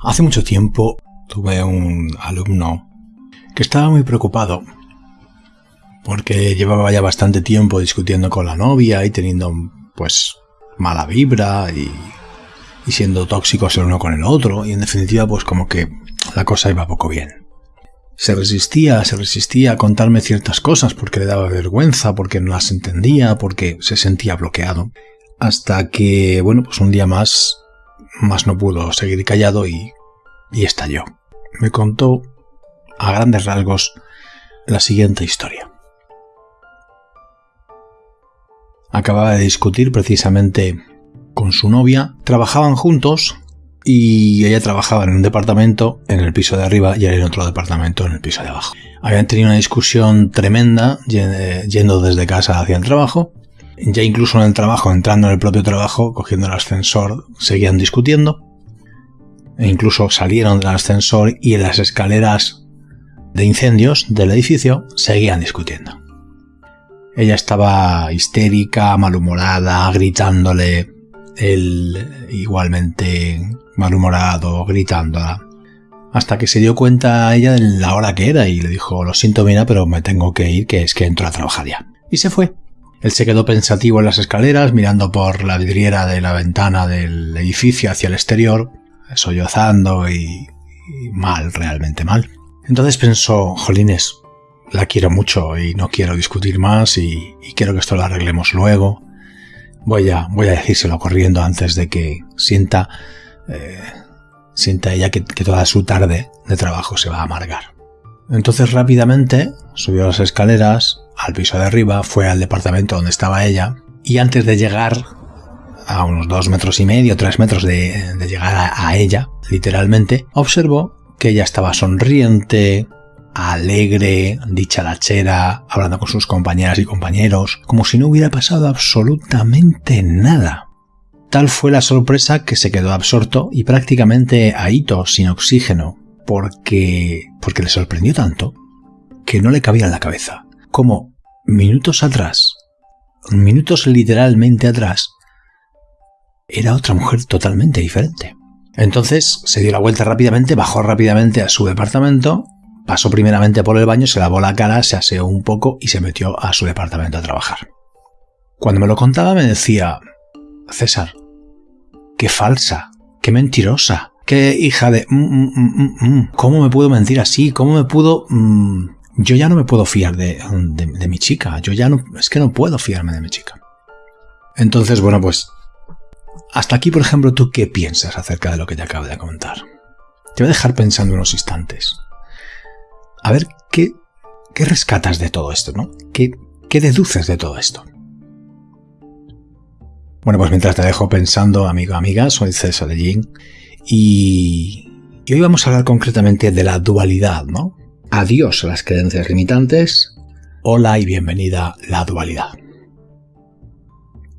Hace mucho tiempo tuve un alumno que estaba muy preocupado porque llevaba ya bastante tiempo discutiendo con la novia y teniendo pues mala vibra y, y siendo tóxicos el uno con el otro y en definitiva pues como que la cosa iba poco bien. Se resistía, se resistía a contarme ciertas cosas porque le daba vergüenza, porque no las entendía, porque se sentía bloqueado. Hasta que, bueno, pues un día más, más no pudo seguir callado y, y estalló. Me contó, a grandes rasgos, la siguiente historia. Acababa de discutir precisamente con su novia, trabajaban juntos y ella trabajaba en un departamento en el piso de arriba y él en otro departamento en el piso de abajo. Habían tenido una discusión tremenda yendo desde casa hacia el trabajo. Ya incluso en el trabajo, entrando en el propio trabajo, cogiendo el ascensor, seguían discutiendo. E incluso salieron del ascensor y en las escaleras de incendios del edificio seguían discutiendo. Ella estaba histérica, malhumorada, gritándole, él igualmente malhumorado, gritándola. Hasta que se dio cuenta ella de la hora que era y le dijo, lo siento mira, pero me tengo que ir, que es que entro a trabajar ya. Y se fue. Él se quedó pensativo en las escaleras, mirando por la vidriera de la ventana del edificio hacia el exterior, sollozando y, mal, realmente mal. Entonces pensó, jolines, la quiero mucho y no quiero discutir más y, y quiero que esto lo arreglemos luego. Voy a, voy a decírselo corriendo antes de que sienta, eh, sienta ella que toda su tarde de trabajo se va a amargar. Entonces rápidamente subió las escaleras al piso de arriba, fue al departamento donde estaba ella y antes de llegar a unos dos metros y medio, tres metros de, llegar a, a, ella, literalmente, observó que ella estaba sonriente, alegre, dicharachera, hablando con sus compañeras y compañeros, como si no hubiera pasado absolutamente nada. Tal fue la sorpresa que se quedó absorto y prácticamente ahito, sin oxígeno, porque, porque le sorprendió tanto que no le cabía en la cabeza. Como minutos atrás, minutos literalmente atrás, era otra mujer totalmente diferente. Entonces se dio la vuelta rápidamente, bajó rápidamente a su departamento Pasó primeramente por el baño, se lavó la cara, se aseó un poco y se metió a su departamento a trabajar. Cuando me lo contaba me decía, César, qué falsa, qué mentirosa, qué hija de... Mm, mm, mm, ¿Cómo me puedo mentir así? ¿Cómo me puedo... yo ya no me puedo fiar de, de, de mi chica, yo ya no... Es que no puedo fiarme de mi chica. Entonces, bueno, pues... Hasta aquí, por ejemplo, ¿tú qué piensas acerca de lo que te acabo de comentar? Te voy a dejar pensando unos instantes a ver qué, qué rescatas de todo esto, ¿no? ¿Qué, ¿Qué deduces de todo esto? Bueno, pues mientras te dejo pensando, amigo, amiga, soy César de Jin y, y hoy vamos a hablar concretamente de la dualidad, ¿no? Adiós a las creencias limitantes. Hola y bienvenida a la dualidad.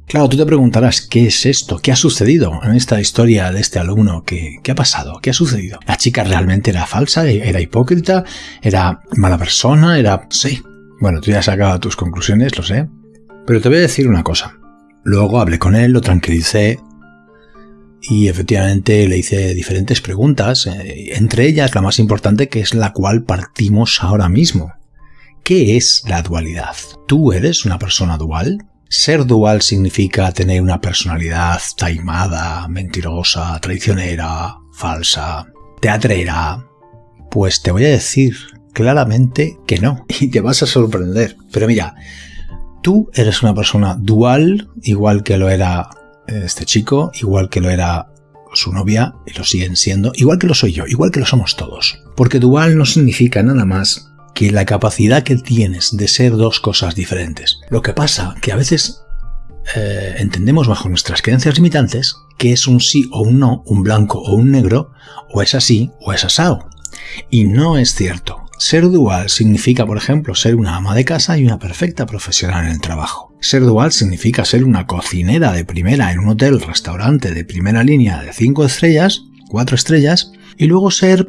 Claro, tú te preguntarás, ¿qué es esto? ¿Qué ha sucedido en esta historia de este alumno? ¿Qué, qué ha pasado? ¿Qué ha sucedido? ¿La chica realmente era falsa? ¿Era hipócrita? ¿Era mala persona? ¿Era...? Sí. Bueno, tú ya has sacado tus conclusiones, lo sé. Pero te voy a decir una cosa. Luego hablé con él, lo tranquilicé y efectivamente le hice diferentes preguntas, eh, entre ellas la más importante que es la cual partimos ahora mismo. ¿Qué es la dualidad? ¿Tú eres una persona dual? Ser dual significa tener una personalidad taimada, mentirosa, traicionera, falsa, teatrera. Pues te voy a decir claramente que no, y te vas a sorprender. Pero mira, tú eres una persona dual, igual que lo era este chico, igual que lo era su novia, y lo siguen siendo, igual que lo soy yo, igual que lo somos todos. Porque dual no significa nada más que la capacidad que tienes de ser dos cosas diferentes. Lo que pasa que a veces eh, entendemos bajo nuestras creencias limitantes que es un sí o un no, un blanco o un negro, o es así o es asado. Y no es cierto. Ser dual significa, por ejemplo, ser una ama de casa y una perfecta profesional en el trabajo. Ser dual significa ser una cocinera de primera en un hotel, restaurante de primera línea de 5 estrellas, 4 estrellas, y luego ser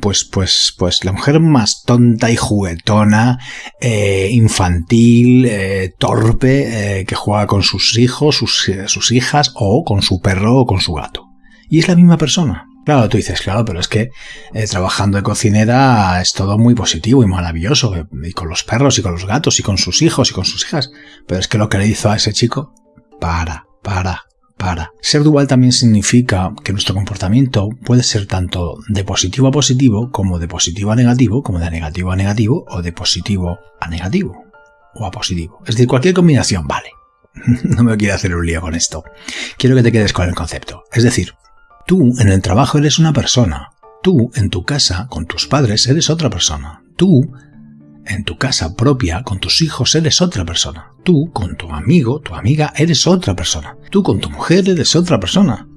pues, pues, pues la mujer más tonta y juguetona, eh, infantil, eh, torpe, eh, que juega con sus hijos, sus, sus hijas, o con su perro o con su gato. Y es la misma persona. Claro, tú dices, claro, pero es que eh, trabajando de cocinera es todo muy positivo y maravilloso, eh, y con los perros y con los gatos y con sus hijos y con sus hijas. Pero es que lo que le hizo a ese chico, para, para, para. Ser dual también significa que nuestro comportamiento puede ser tanto de positivo a positivo, como de positivo a negativo, como de negativo a negativo, o de positivo a negativo, o a positivo. Es decir, cualquier combinación vale. no me quiero hacer un lío con esto. Quiero que te quedes con el concepto. Es decir, Tú en el trabajo eres una persona. Tú en tu casa con tus padres eres otra persona. Tú en tu casa propia con tus hijos eres otra persona. Tú con tu amigo, tu amiga eres otra persona. Tú con tu mujer eres otra persona.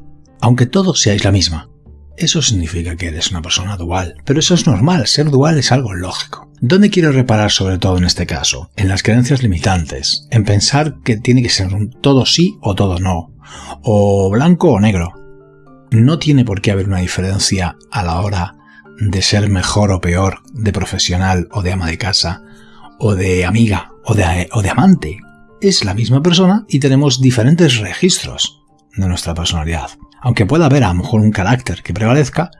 Aunque todos seáis la misma. Eso significa que eres una persona dual. Pero eso es normal, ser dual es algo lógico. ¿Dónde quiero reparar sobre todo en este caso? En las creencias limitantes, en pensar que tiene que ser todo sí o todo no, o blanco o negro no tiene por qué haber una diferencia a la hora de ser mejor o peor, de profesional o de ama de casa, o de amiga o de, o de amante. Es la misma persona y tenemos diferentes registros de nuestra personalidad. Aunque pueda haber a lo mejor un carácter que prevalezca,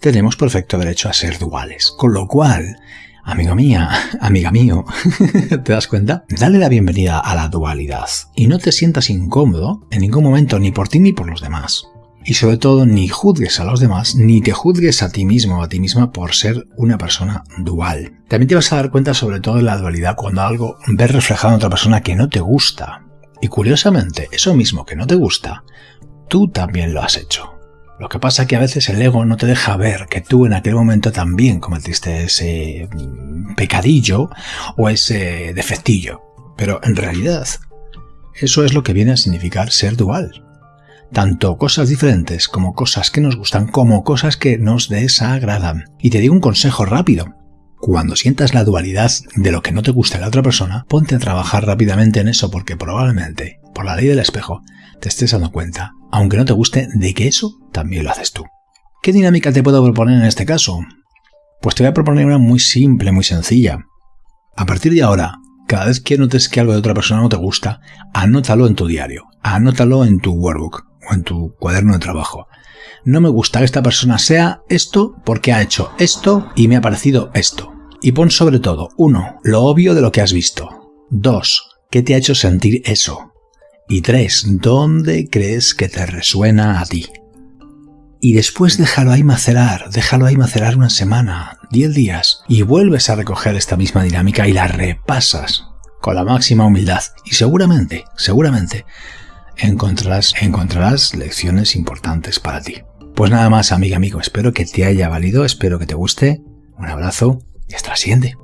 tenemos perfecto derecho a ser duales. Con lo cual, amigo mía, amiga mío, ¿te das cuenta? Dale la bienvenida a la dualidad y no te sientas incómodo en ningún momento ni por ti ni por los demás. Y sobre todo, ni juzgues a los demás, ni te juzgues a ti mismo o a ti misma por ser una persona dual. También te vas a dar cuenta sobre todo de la dualidad cuando algo ves reflejado en otra persona que no te gusta. Y curiosamente, eso mismo que no te gusta, tú también lo has hecho. Lo que pasa es que a veces el ego no te deja ver que tú en aquel momento también cometiste ese mm, pecadillo o ese defectillo. Pero en realidad, eso es lo que viene a significar ser dual tanto cosas diferentes como cosas que nos gustan como cosas que nos desagradan. Y te digo un consejo rápido. Cuando sientas la dualidad de lo que no te gusta de la otra persona, ponte a trabajar rápidamente en eso porque probablemente, por la ley del espejo, te estés dando cuenta, aunque no te guste, de que eso también lo haces tú. ¿Qué dinámica te puedo proponer en este caso? Pues te voy a proponer una muy simple, muy sencilla. A partir de ahora, cada vez que notes que algo de otra persona no te gusta, anótalo en tu diario, anótalo en tu workbook o en tu cuaderno de trabajo. No me gusta que esta persona sea esto porque ha hecho esto y me ha parecido esto. Y pon sobre todo, uno, lo obvio de lo que has visto. Dos, ¿qué te ha hecho sentir eso? Y tres, ¿dónde crees que te resuena a ti? Y después déjalo ahí macerar, déjalo ahí macerar una semana, diez días, y vuelves a recoger esta misma dinámica y la repasas con la máxima humildad. Y seguramente, seguramente, encontrarás, encontrarás lecciones importantes para ti. Pues nada más, amiga, amigo, espero que te haya valido, espero que te guste. Un abrazo y hasta la siguiente.